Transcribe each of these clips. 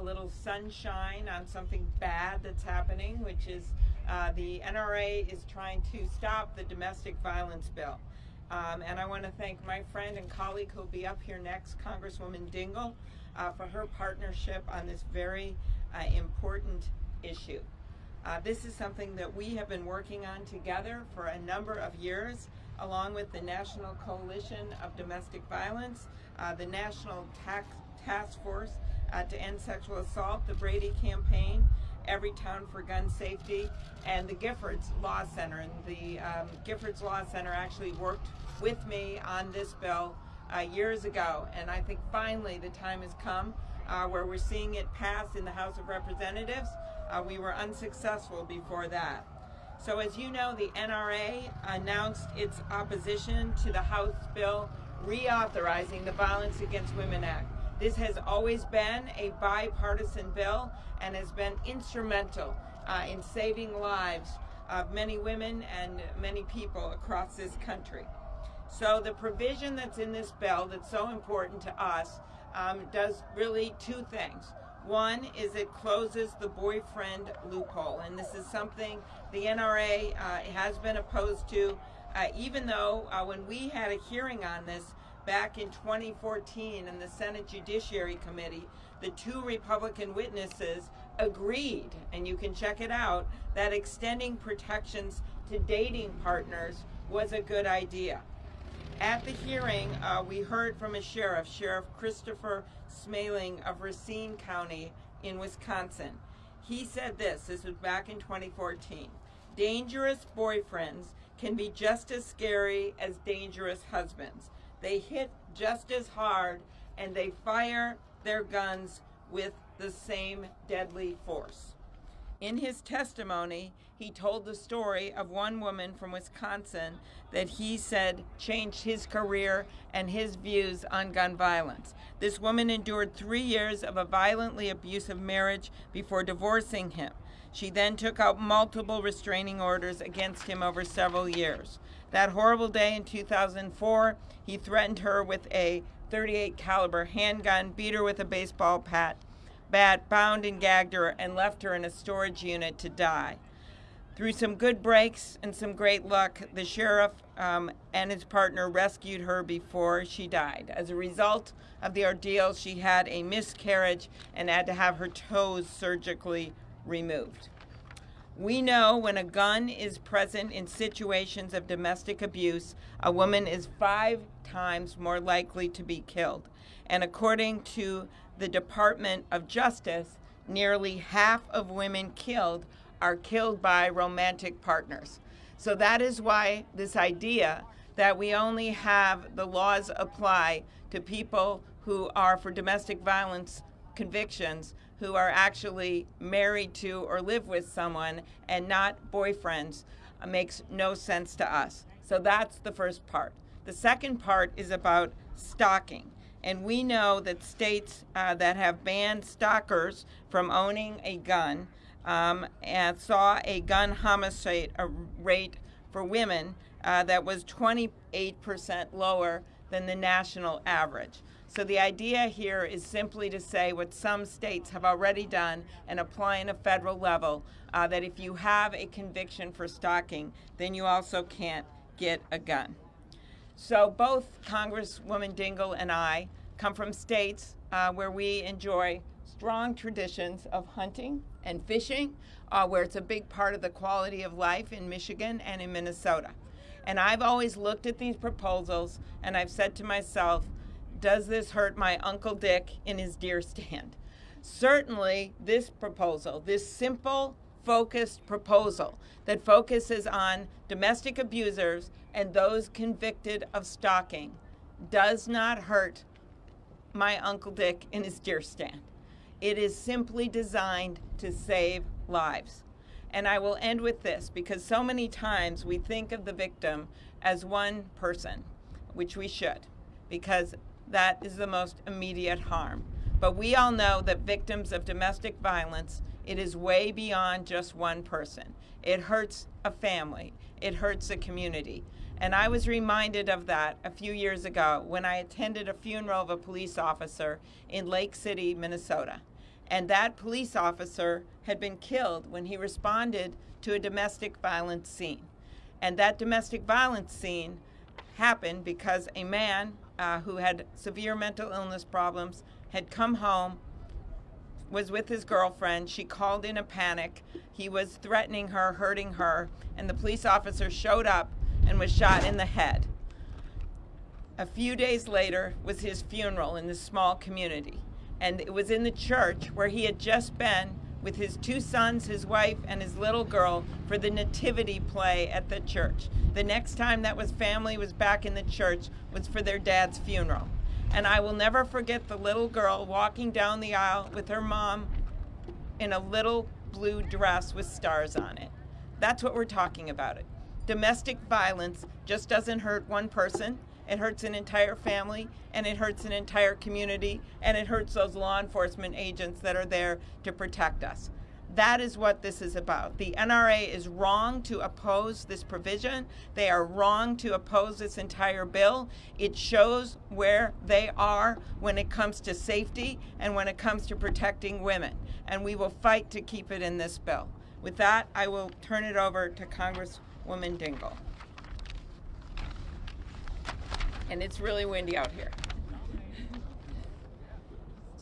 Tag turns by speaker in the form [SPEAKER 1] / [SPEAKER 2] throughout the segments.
[SPEAKER 1] a little sunshine on something bad that's happening, which is uh, the NRA is trying to stop the domestic violence bill. Um, and I want to thank my friend and colleague who will be up here next, Congresswoman Dingell, uh, for her partnership on this very uh, important issue. Uh, this is something that we have been working on together for a number of years, along with the National Coalition of Domestic Violence, uh, the National Task Force uh, to End Sexual Assault, the Brady Campaign, Everytown for Gun Safety, and the Giffords Law Center. And the um, Giffords Law Center actually worked with me on this bill uh, years ago, and I think finally the time has come uh, where we're seeing it pass in the House of Representatives. Uh, we were unsuccessful before that. So as you know, the NRA announced its opposition to the House bill reauthorizing the Violence Against Women Act. This has always been a bipartisan bill and has been instrumental uh, in saving lives of many women and many people across this country. So the provision that's in this bill that's so important to us um, does really two things. One is it closes the boyfriend loophole, and this is something the NRA uh, has been opposed to, uh, even though uh, when we had a hearing on this back in 2014 in the Senate Judiciary Committee, the two Republican witnesses agreed, and you can check it out, that extending protections to dating partners was a good idea. At the hearing, uh, we heard from a sheriff, Sheriff Christopher Schmaling of Racine County in Wisconsin. He said this, this was back in 2014, dangerous boyfriends can be just as scary as dangerous husbands. They hit just as hard and they fire their guns with the same deadly force. In his testimony, he told the story of one woman from Wisconsin that he said changed his career and his views on gun violence. This woman endured three years of a violently abusive marriage before divorcing him. She then took out multiple restraining orders against him over several years. That horrible day in 2004, he threatened her with a 38 caliber handgun, beat her with a baseball bat, bat, bound and gagged her, and left her in a storage unit to die. Through some good breaks and some great luck, the sheriff um, and his partner rescued her before she died. As a result of the ordeal, she had a miscarriage and had to have her toes surgically removed. We know when a gun is present in situations of domestic abuse, a woman is five times more likely to be killed. And according to the Department of Justice, nearly half of women killed are killed by romantic partners. So that is why this idea that we only have the laws apply to people who are for domestic violence convictions who are actually married to or live with someone and not boyfriends uh, makes no sense to us. So that's the first part. The second part is about stalking. And we know that states uh, that have banned stalkers from owning a gun um, and saw a gun homicide a rate for women uh, that was 28% lower than the national average. So the idea here is simply to say what some states have already done and apply in a federal level, uh, that if you have a conviction for stalking, then you also can't get a gun. So both Congresswoman Dingell and I come from states uh, where we enjoy strong traditions of hunting and fishing, uh, where it's a big part of the quality of life in Michigan and in Minnesota. And I've always looked at these proposals and I've said to myself, does this hurt my Uncle Dick in his deer stand? Certainly, this proposal, this simple, focused proposal that focuses on domestic abusers and those convicted of stalking, does not hurt my Uncle Dick in his deer stand. It is simply designed to save lives. And I will end with this because so many times we think of the victim as one person, which we should, because that is the most immediate harm. But we all know that victims of domestic violence, it is way beyond just one person. It hurts a family, it hurts a community. And I was reminded of that a few years ago when I attended a funeral of a police officer in Lake City, Minnesota. And that police officer had been killed when he responded to a domestic violence scene. And that domestic violence scene happened because a man uh, who had severe mental illness problems had come home, was with his girlfriend. She called in a panic. He was threatening her, hurting her, and the police officer showed up and was shot in the head. A few days later was his funeral in this small community. And it was in the church where he had just been with his two sons, his wife, and his little girl for the nativity play at the church. The next time that was family was back in the church was for their dad's funeral. And I will never forget the little girl walking down the aisle with her mom in a little blue dress with stars on it. That's what we're talking about it. Domestic violence just doesn't hurt one person. It hurts an entire family and it hurts an entire community and it hurts those law enforcement agents that are there to protect us. That is what this is about. The NRA is wrong to oppose this provision. They are wrong to oppose this entire bill. It shows where they are when it comes to safety and when it comes to protecting women. And we will fight to keep it in this bill. With that, I will turn it over to Congresswoman Dingell. And it's really windy out here.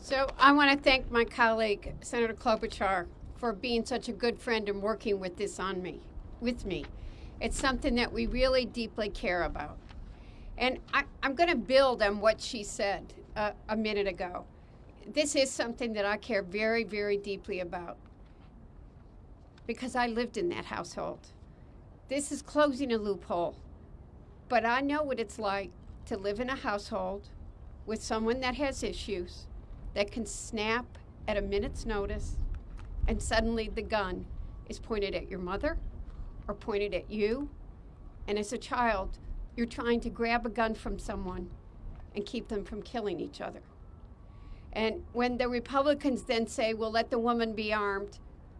[SPEAKER 2] So I want to thank my colleague, Senator Klobuchar, for being such a good friend and working with this on me, with me. It's something that we really deeply care about. And I, am going to build on what she said uh, a minute ago. This is something that I care very, very deeply about because I lived in that household. This is closing a loophole. But I know what it's like to live in a household with someone that has issues that can snap at a minute's notice and suddenly the gun is pointed at your mother or pointed at you. And as a child, you're trying to grab a gun from someone and keep them from killing each other. And when the Republicans then say, well, let the woman be armed,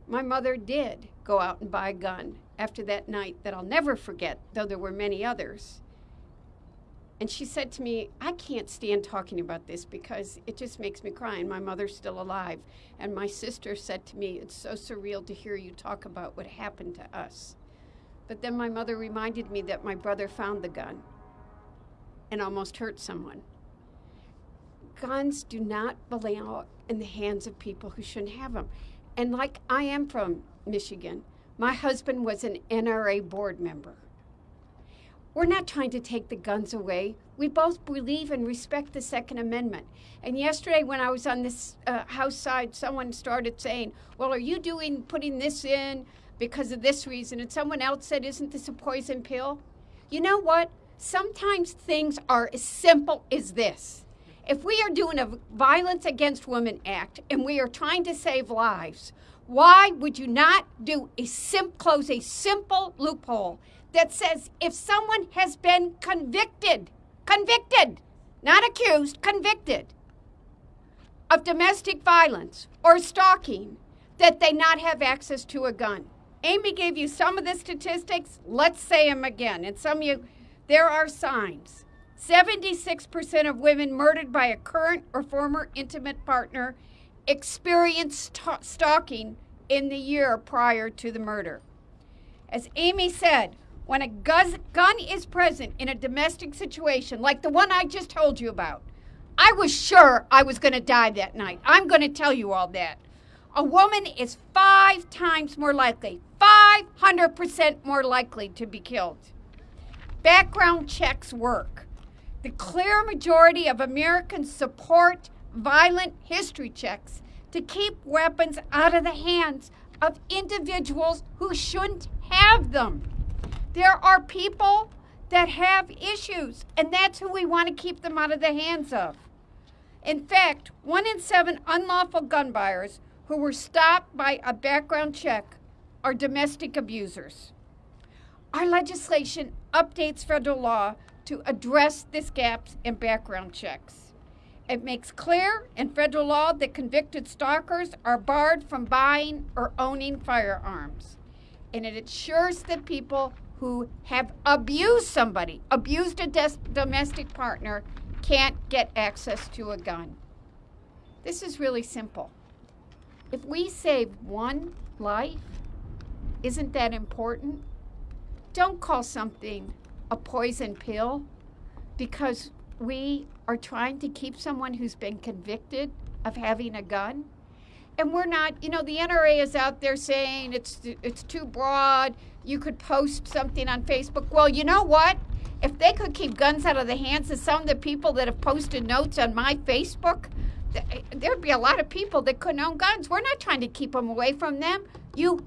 [SPEAKER 2] my mother did go out and buy a gun after that night that I'll never forget, though there were many others. And she said to me, I can't stand talking about this because it just makes me cry, and my mother's still alive. And my sister said to me, It's so surreal to hear you talk about what happened to us. But then my mother reminded me that my brother found the gun and almost hurt someone. Guns do not belong in the hands of people who shouldn't have them. And like I am from Michigan, my husband was an NRA board member. We're not trying to take the guns away. We both believe and respect the Second Amendment. And yesterday, when I was on this uh, House side, someone started saying, Well, are you doing putting this in because of this reason? And someone else said, Isn't this a poison pill? You know what? Sometimes things are as simple as this. If we are doing a Violence Against Women Act and we are trying to save lives, why would you not do a sim- close a simple loophole that says if someone has been convicted, convicted, not accused, convicted of domestic violence or stalking, that they not have access to a gun. Amy gave you some of the statistics. Let's say them again. And some of you, there are signs. 76% of women murdered by a current or former intimate partner experienced stalking in the year prior to the murder. As Amy said, when a gun is present in a domestic situation, like the one I just told you about, I was sure I was going to die that night. I'm going to tell you all that. A woman is five times more likely, 500% more likely to be killed. Background checks work. The clear majority of Americans support violent history checks to keep weapons out of the hands of individuals who shouldn't have them. There are people that have issues, and that's who we want to keep them out of the hands of. In fact, one in seven unlawful gun buyers who were stopped by a background check are domestic abusers. Our legislation updates federal law to address this gaps in background checks. It makes clear in federal law that convicted stalkers are barred from buying or owning firearms. And it ensures that people who have abused somebody, abused a domestic partner, can't get access to a gun. This is really simple. if we save one life, isn't that important? Don't call something a poison pill because we are trying to keep someone who's been convicted of having a gun. And we're not, you know, the NRA is out there saying it's it's too broad. You could post something on Facebook. Well, you know what? If they could keep guns out of the hands of some of the people that have posted notes on my Facebook, th- there'd be a lot of people that couldn't own guns. We're not trying to keep them away from them. You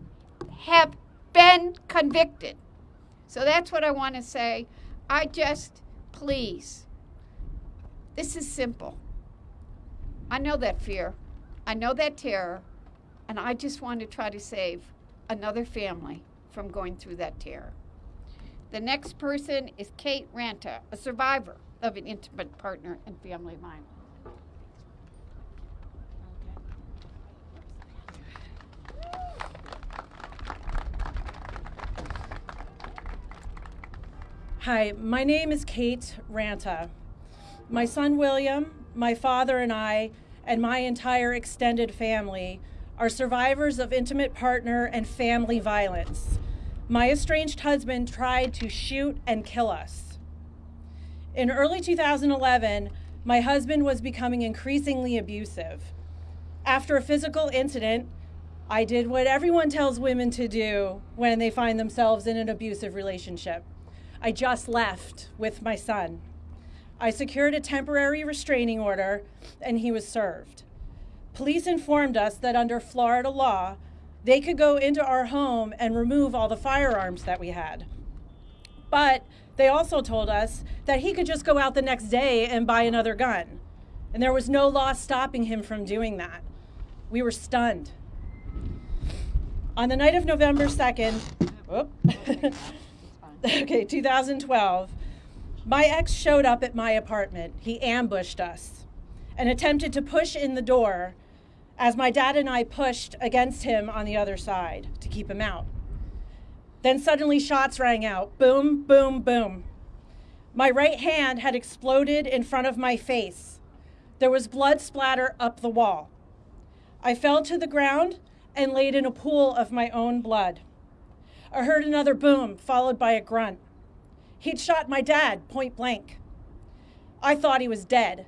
[SPEAKER 2] have been convicted. So that's what I want to say. I just, please, this is simple. I know that fear, I know that terror, and I just want to try to save another family from going through that terror. The next person is Kate Ranta, a survivor of an intimate partner and family violence.
[SPEAKER 3] Hi, my name is Kate Ranta. My son William, my father, and I, and my entire extended family are survivors of intimate partner and family violence. My estranged husband tried to shoot and kill us. In early 2011, my husband was becoming increasingly abusive. After a physical incident, I did what everyone tells women to do when they find themselves in an abusive relationship. I just left with my son. I secured a temporary restraining order and he was served. Police informed us that under Florida law, they could go into our home and remove all the firearms that we had. But they also told us that he could just go out the next day and buy another gun. And there was no law stopping him from doing that. We were stunned. On the night of November 2nd, whoop, okay, 2012, my ex showed up at my apartment. He ambushed us and attempted to push in the door as my dad and I pushed against him on the other side to keep him out. Then suddenly shots rang out boom, boom, boom. My right hand had exploded in front of my face. There was blood splatter up the wall. I fell to the ground and laid in a pool of my own blood. I heard another boom, followed by a grunt. He'd shot my dad point blank. I thought he was dead.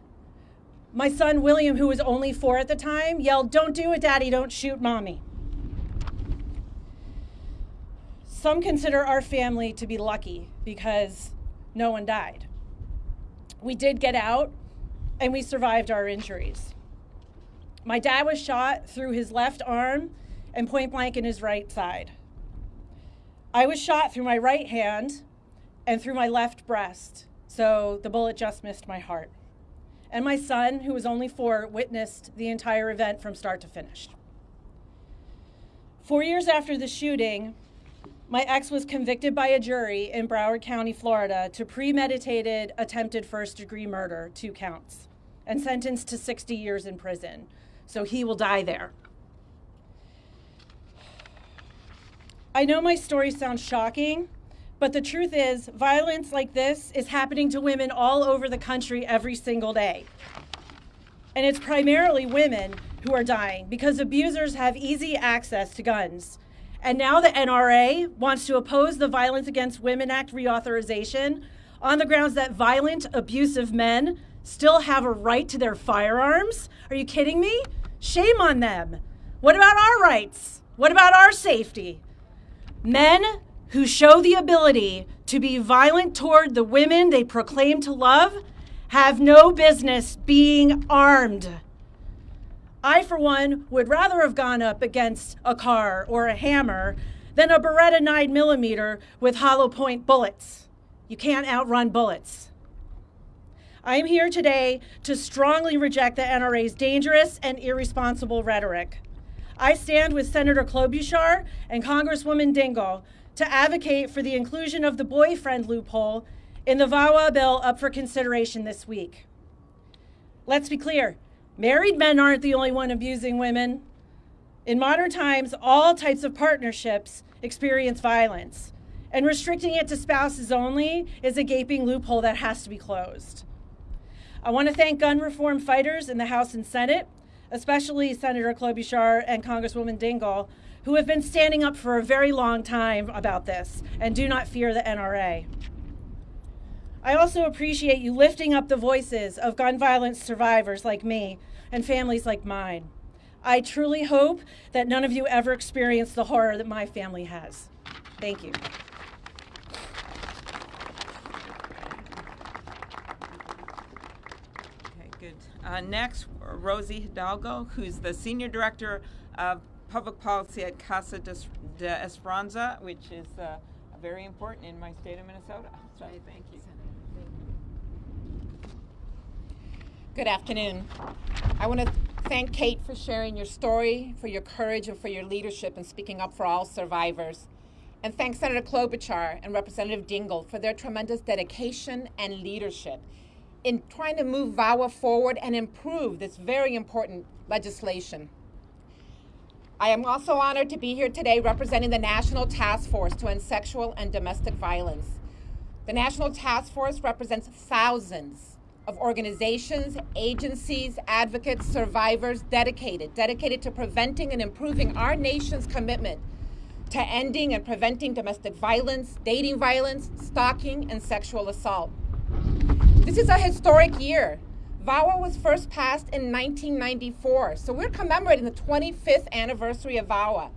[SPEAKER 3] My son William, who was only four at the time, yelled, Don't do it, Daddy, don't shoot mommy. Some consider our family to be lucky because no one died. We did get out and we survived our injuries. My dad was shot through his left arm and point blank in his right side. I was shot through my right hand and through my left breast, so the bullet just missed my heart. And my son, who was only four, witnessed the entire event from start to finish. Four years after the shooting, my ex was convicted by a jury in Broward County, Florida, to premeditated attempted first degree murder, two counts, and sentenced to 60 years in prison. So he will die there. I know my story sounds shocking, but the truth is, violence like this is happening to women all over the country every single day. And it's primarily women who are dying because abusers have easy access to guns. And now the NRA wants to oppose the Violence Against Women Act reauthorization on the grounds that violent, abusive men still have a right to their firearms. Are you kidding me? Shame on them. What about our rights? What about our safety? Men who show the ability to be violent toward the women they proclaim to love have no business being armed. I, for one, would rather have gone up against a car or a hammer than a Beretta 9mm with hollow point bullets. You can't outrun bullets. I am here today to strongly reject the NRA's dangerous and irresponsible rhetoric. I stand with Senator Klobuchar and Congresswoman Dingell to advocate for the inclusion of the boyfriend loophole in the VAWA bill up for consideration this week. Let's be clear married men aren't the only one abusing women. In modern times, all types of partnerships experience violence, and restricting it to spouses only is a gaping loophole that has to be closed. I want to thank gun reform fighters in the House and Senate especially Senator Klobuchar and Congresswoman Dingell, who have been standing up for a very long time about this and do not fear the NRA. I also appreciate you lifting up the voices of gun violence survivors like me and families like mine. I truly hope that none of you ever experience the horror that my family has. Thank you.
[SPEAKER 1] Okay, good. Uh, next, Rosie Hidalgo, who's the Senior Director of Public Policy at Casa de, de Esperanza, which is uh, very important in my state of Minnesota. So, thank you.
[SPEAKER 4] Good afternoon. I want to thank Kate for sharing your story, for your courage, and for your leadership in speaking up for all survivors. And thank Senator Klobuchar and Representative Dingell for their tremendous dedication and leadership in trying to move VAWA forward and improve this very important legislation. I am also honored to be here today representing the National Task Force to End Sexual and Domestic Violence. The National Task Force represents thousands of organizations, agencies, advocates, survivors dedicated, dedicated to preventing and improving our nation's commitment to ending and preventing domestic violence, dating violence, stalking, and sexual assault. This is a historic year. VAWA was first passed in 1994, so we're commemorating the 25th anniversary of VAWA.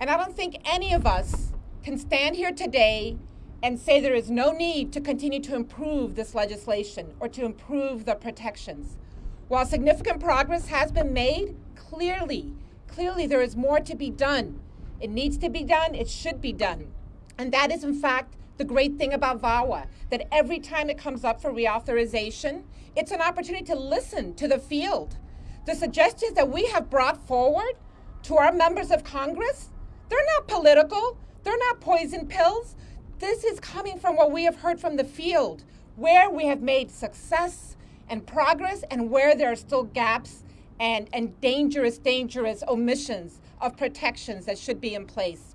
[SPEAKER 4] And I don't think any of us can stand here today and say there is no need to continue to improve this legislation or to improve the protections. While significant progress has been made, clearly, clearly there is more to be done. It needs to be done, it should be done. And that is, in fact, the great thing about VAWA, that every time it comes up for reauthorization, it's an opportunity to listen to the field. The suggestions that we have brought forward to our members of Congress, they're not political, they're not poison pills. This is coming from what we have heard from the field, where we have made success and progress and where there are still gaps and, and dangerous, dangerous omissions of protections that should be in place.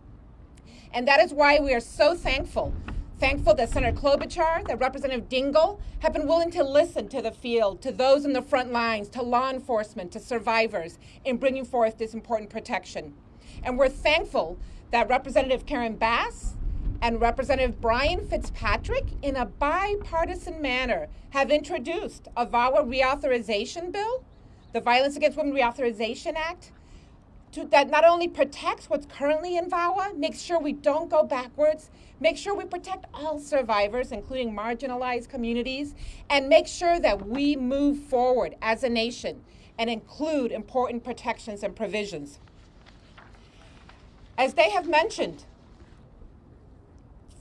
[SPEAKER 4] And that is why we are so thankful. Thankful that Senator Klobuchar, that Representative Dingell have been willing to listen to the field, to those in the front lines, to law enforcement, to survivors in bringing forth this important protection. And we're thankful that Representative Karen Bass and Representative Brian Fitzpatrick, in a bipartisan manner, have introduced a VAWA reauthorization bill, the Violence Against Women Reauthorization Act, to, that not only protects what's currently in VAWA, makes sure we don't go backwards, make sure we protect all survivors, including marginalized communities, and make sure that we move forward as a nation and include important protections and provisions. As they have mentioned,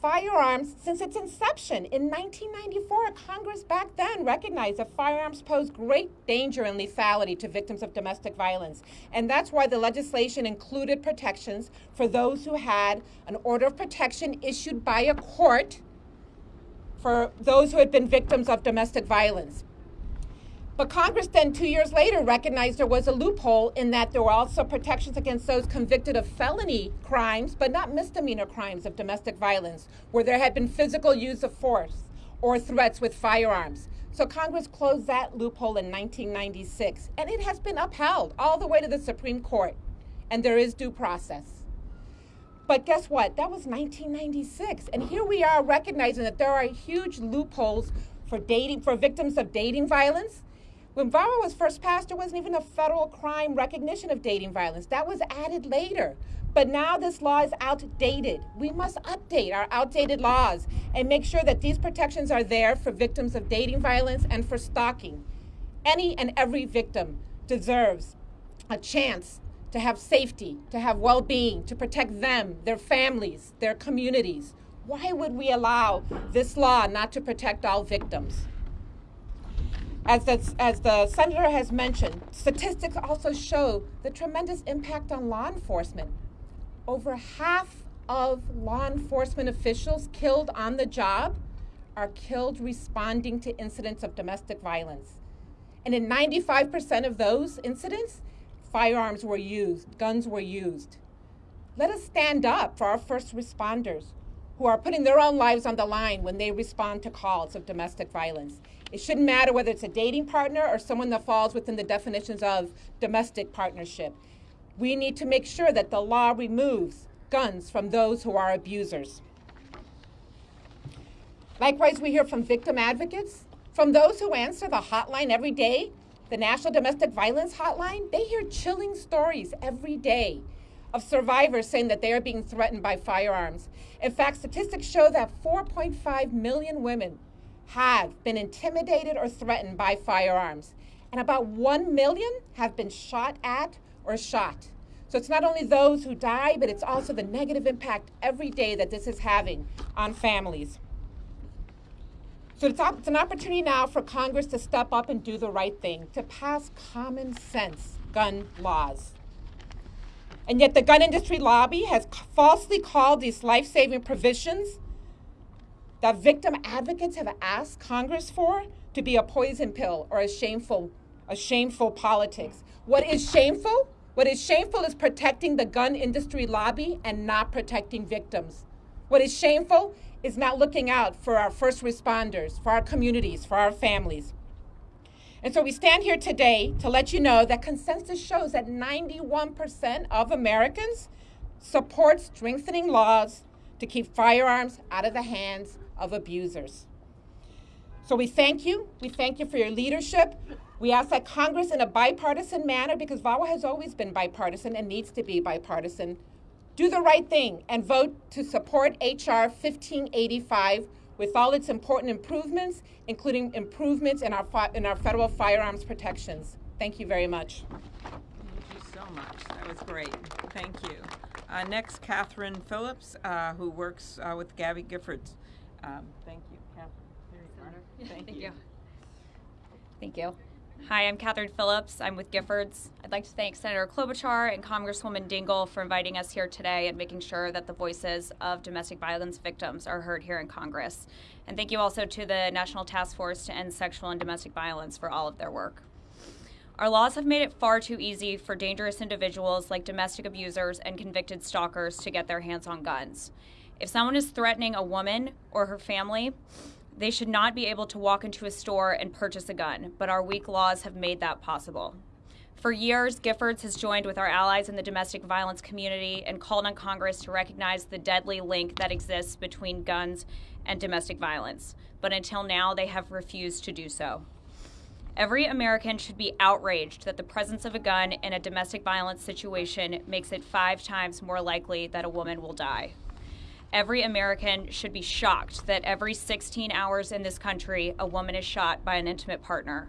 [SPEAKER 4] firearms since its inception in 1994. Congress back then recognized that firearms pose great danger and lethality to victims of domestic violence. And that's why the legislation included protections for those who had an order of protection issued by a court for those who had been victims of domestic violence. But Congress then, two years later, recognized there was a loophole in that there were also protections against those convicted of felony crimes, but not misdemeanor crimes of domestic violence, where there had been physical use of force or threats with firearms. So Congress closed that loophole in 1996, and it has been upheld all the way to the Supreme Court, and there is due process. But guess what? That was 1996, and here we are recognizing that there are huge loopholes for dating for victims of dating violence when VAWA was first passed, there wasn't even a federal crime recognition of dating violence. That was added later. But now this law is outdated. We must update our outdated laws and make sure that these protections are there for victims of dating violence and for stalking. Any and every victim deserves a chance to have safety, to have well being, to protect them, their families, their communities. Why would we allow this law not to protect all victims? As the, as the senator has mentioned, statistics also show the tremendous impact on law enforcement. Over half of law enforcement officials killed on the job are killed responding to incidents of domestic violence. And in 95% of those incidents, firearms were used, guns were used. Let us stand up for our first responders who are putting their own lives on the line when they respond to calls of domestic violence. It shouldn't matter whether it's a dating partner or someone that falls within the definitions of domestic partnership. We need to make sure that the law removes guns from those who are abusers. Likewise, we hear from victim advocates, from those who answer the hotline every day, the National Domestic Violence Hotline. They hear chilling stories every day of survivors saying that they are being threatened by firearms. In fact, statistics show that 4.5 million women have been intimidated or threatened by firearms, and about 1 million have been shot at or shot. So it's not only those who die, but it's also the negative impact every day that this is having on families. So it's, op- it's an opportunity now for Congress to step up and do the right thing, to pass common sense gun laws. And yet the gun industry lobby has falsely called these life-saving provisions that victim advocates have asked Congress for to be a poison pill or a shameful, a shameful politics. What is shameful? What is shameful is protecting the gun industry lobby and not protecting victims. What is shameful is not looking out for our first responders, for our communities, for our families. And so we stand here today to let you know that consensus shows that 91% of Americans support strengthening laws to keep firearms out of the hands of abusers. So we thank you. We thank you for your leadership. We ask that Congress, in a bipartisan manner, because VAWA has always been bipartisan and needs to be bipartisan, do the right thing and vote to support H.R. 1585 with all its important improvements, including improvements in our, fi- in our federal firearms protections. Thank you very much.
[SPEAKER 1] Thank you so much. That was great. Thank you. Uh, next, Catherine Phillips, uh, who works uh, with Gabby Giffords. Um, thank you, Catherine. Here you. Thank, you.
[SPEAKER 5] Thank you. Hi, I'm Catherine Phillips. I'm with Giffords. I'd like to thank Senator Klobuchar and Congresswoman Dingell for inviting us here today and making sure that the voices of domestic violence victims are heard here in Congress. And thank you also to the National Task Force to End Sexual and Domestic Violence for all of their work. Our laws have made it far too easy for dangerous individuals like domestic abusers and convicted stalkers to get their hands on guns. If someone is threatening a woman or her family, they should not be able to walk into a store and purchase a gun, but our weak laws have made that possible. For years, Giffords has joined with our allies in the domestic violence community and called on Congress to recognize the deadly link that exists between guns and domestic violence. But until now, they have refused to do so. Every American should be outraged that the presence of a gun in a domestic violence situation makes it five times more likely that a woman will die. Every American should be shocked that every 16 hours in this country, a woman is shot by an intimate partner.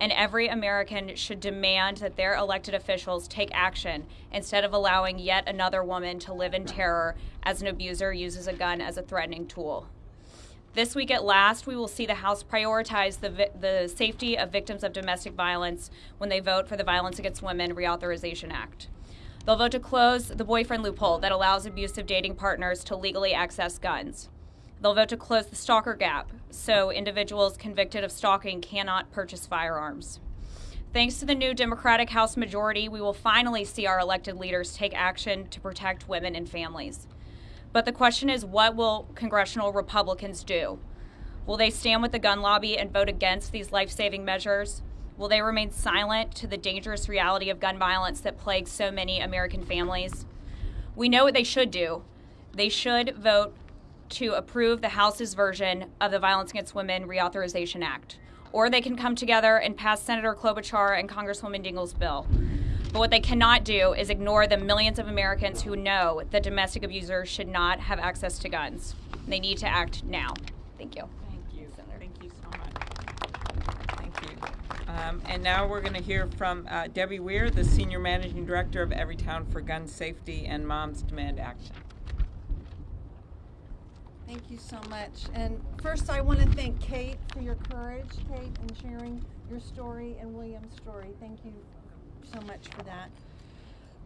[SPEAKER 5] And every American should demand that their elected officials take action instead of allowing yet another woman to live in terror as an abuser uses a gun as a threatening tool. This week at last, we will see the House prioritize the, the safety of victims of domestic violence when they vote for the Violence Against Women Reauthorization Act. They'll vote to close the boyfriend loophole that allows abusive dating partners to legally access guns. They'll vote to close the stalker gap so individuals convicted of stalking cannot purchase firearms. Thanks to the new Democratic House majority, we will finally see our elected leaders take action to protect women and families. But the question is what will congressional Republicans do? Will they stand with the gun lobby and vote against these life saving measures? Will they remain silent to the dangerous reality of gun violence that plagues so many American families? We know what they should do. They should vote to approve the House's version of the Violence Against Women Reauthorization Act. Or they can come together and pass Senator Klobuchar and Congresswoman Dingell's bill. But what they cannot do is ignore the millions of Americans who know that domestic abusers should not have access to guns. They need to act now. Thank you.
[SPEAKER 1] Um, and now we're going to hear from uh, Debbie Weir, the Senior Managing Director of Everytown for Gun Safety and Moms Demand Action.
[SPEAKER 6] Thank you so much. And first, I want to thank Kate for your courage, Kate, in sharing your story and William's story. Thank you so much for that.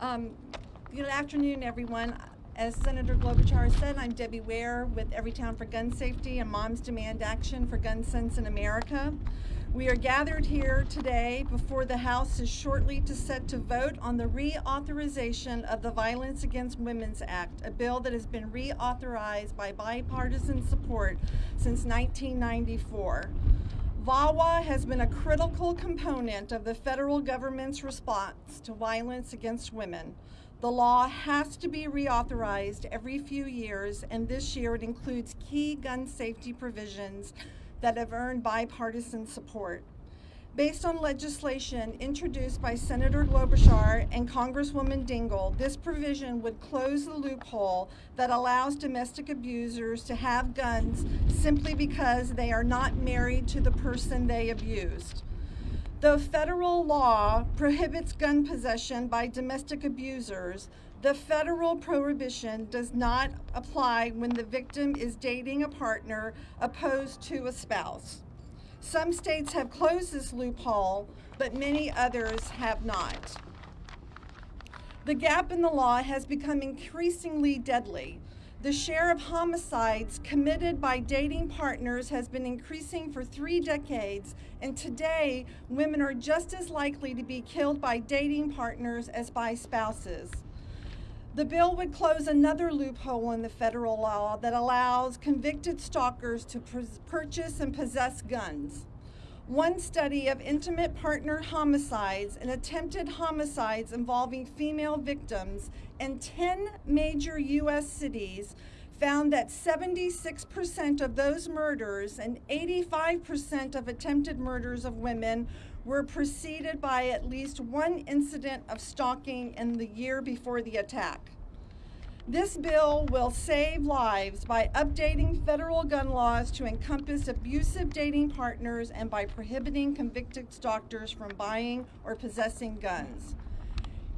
[SPEAKER 6] Um, good afternoon, everyone. As Senator Klobuchar said, I'm Debbie Weir with Everytown for Gun Safety and Moms Demand Action for Gun Sense in America. We are gathered here today before the House is shortly to set to vote on the reauthorization of the Violence Against Women's Act, a bill that has been reauthorized by bipartisan support since 1994. VAWA has been a critical component of the federal government's response to violence against women. The law has to be reauthorized every few years, and this year it includes key gun safety provisions that have earned bipartisan support. Based on legislation introduced by Senator Klobuchar and Congresswoman Dingell, this provision would close the loophole that allows domestic abusers to have guns simply because they are not married to the person they abused. Though federal law prohibits gun possession by domestic abusers, the federal prohibition does not apply when the victim is dating a partner opposed to a spouse. Some states have closed this loophole, but many others have not. The gap in the law has become increasingly deadly. The share of homicides committed by dating partners has been increasing for three decades, and today women are just as likely to be killed by dating partners as by spouses. The bill would close another loophole in the federal law that allows convicted stalkers to purchase and possess guns. One study of intimate partner homicides and attempted homicides involving female victims in 10 major U.S. cities found that 76% of those murders and 85% of attempted murders of women were preceded by at least one incident of stalking in the year before the attack. This bill will save lives by updating federal gun laws to encompass abusive dating partners and by prohibiting convicted stalkers from buying or possessing guns.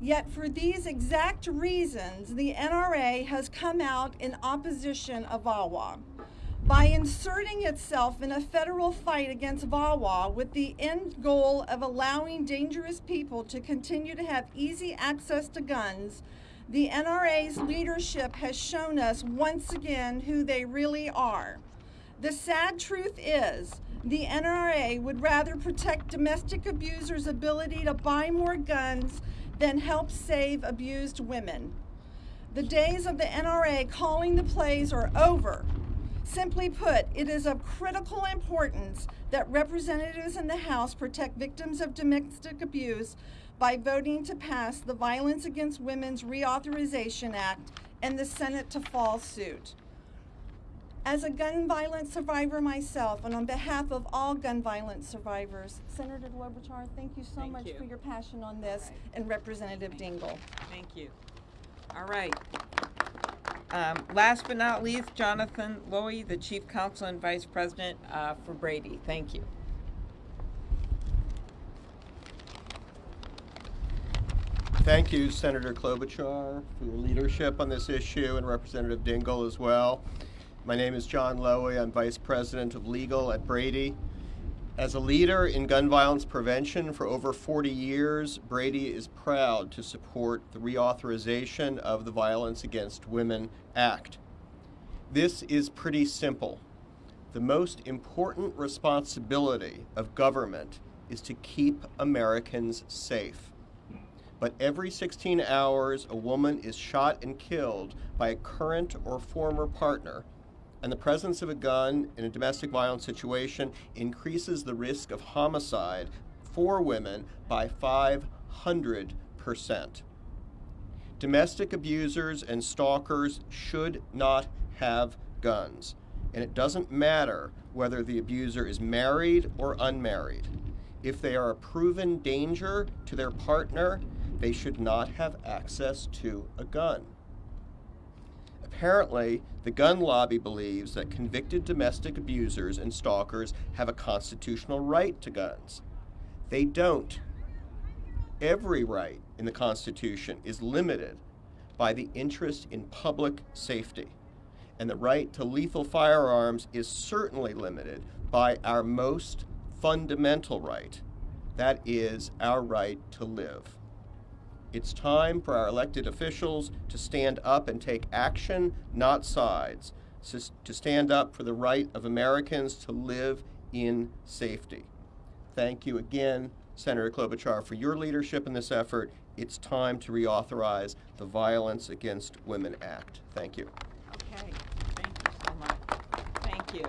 [SPEAKER 6] Yet, for these exact reasons, the NRA has come out in opposition of VAWA. By inserting itself in a federal fight against VAWA with the end goal of allowing dangerous people to continue to have easy access to guns, the NRA's leadership has shown us once again who they really are. The sad truth is, the NRA would rather protect domestic abusers' ability to buy more guns than help save abused women. The days of the NRA calling the plays are over. Simply put, it is of critical importance that representatives in the House protect victims of domestic abuse by voting to pass the Violence Against Women's Reauthorization Act and the Senate to fall suit. As a gun violence survivor myself, and on behalf of all gun violence survivors, Senator Klobuchar, thank you so
[SPEAKER 1] Thank
[SPEAKER 6] much
[SPEAKER 1] you.
[SPEAKER 6] for your passion on this, and Representative Dingell.
[SPEAKER 1] Thank you. All right. Um, last but not least, Jonathan Lowy, the Chief Counsel and Vice President uh, for Brady. Thank you.
[SPEAKER 7] Thank you, Senator Klobuchar, for your leadership on this issue, and Representative Dingell as well. My name is John Lowy. I'm Vice President of Legal at Brady. As a leader in gun violence prevention for over 40 years, Brady is proud to support the reauthorization of the Violence Against Women Act. This is pretty simple. The most important responsibility of government is to keep Americans safe. But every 16 hours, a woman is shot and killed by a current or former partner, and the presence of a gun in a domestic violence situation increases the risk of homicide for women by 500%. Domestic abusers and stalkers should not have guns, and it doesn't matter whether the abuser is married or unmarried. If they are a proven danger to their partner, they should not have access to a gun. Apparently, the gun lobby believes that convicted domestic abusers and stalkers have a constitutional right to guns. They don't. Every right in the Constitution is limited by the interest in public safety, and the right to lethal firearms is certainly limited by our most fundamental right that is, our right to live. It's time for our elected officials to stand up and take action, not sides, to stand up for the right of Americans to live in safety. Thank you again, Senator Klobuchar, for your leadership in this effort. It's time to reauthorize the Violence Against Women Act. Thank you.
[SPEAKER 1] Okay, thank you so much. Thank you.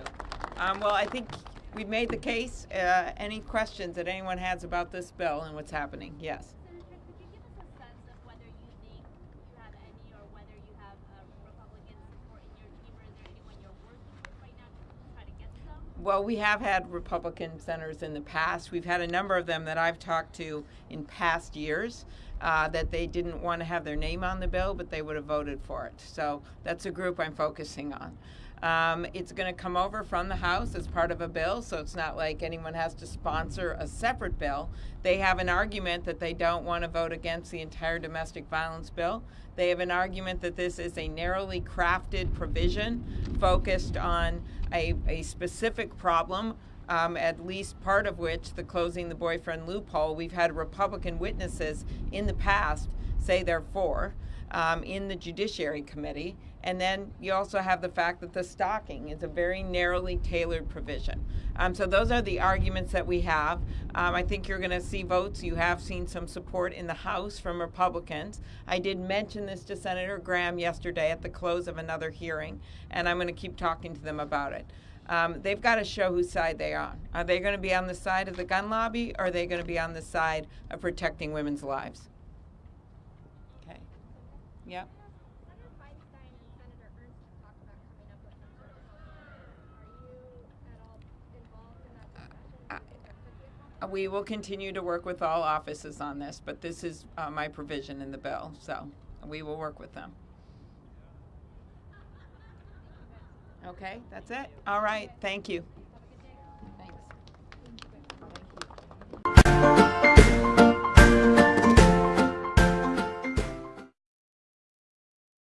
[SPEAKER 1] Um, well, I think we've made the case. Uh, any questions that anyone has about this bill and what's happening? Yes.
[SPEAKER 8] Senator, could you give us a sense of whether you think you have any or whether you have uh, Republican support in your team, or is there anyone you're working with right now to try to get some?
[SPEAKER 1] Well, we have had Republican senators in the past. We've had a number of them that I've talked to in past years uh, that they didn't want to have their name on the bill, but they would have voted for it. So that's a group I'm focusing on. Um, it's going to come over from the House as part of a bill, so it's not like anyone has to sponsor a separate bill. They have an argument that they don't want to vote against the entire domestic violence bill. They have an argument that this is a narrowly crafted provision focused on a, a specific problem um, at least part of which the closing the boyfriend loophole. We've had Republican witnesses in the past say they're for um, in the Judiciary Committee. And then you also have the fact that the stalking is a very narrowly tailored provision. Um, so those are the arguments that we have. Um, I think you're going to see votes. You have seen some support in the House from Republicans. I did mention this to Senator Graham yesterday at the close of another hearing, and I'm going to keep talking to them about it um, they've got to show whose side they are. Are they going to be on the side of the gun lobby or are they going to be on the side of protecting women's lives? Okay. Yep.
[SPEAKER 8] Senator Feinstein and Senator Ernst have talked about coming up with some sort of plan. Are you at all involved in that discussion?
[SPEAKER 1] Uh,
[SPEAKER 8] Do you think there could be a plan?
[SPEAKER 1] Uh, We will continue to work with all offices on this, but this is uh, my provision in the bill, so we will work with them. Okay, that's it. All right, thank you.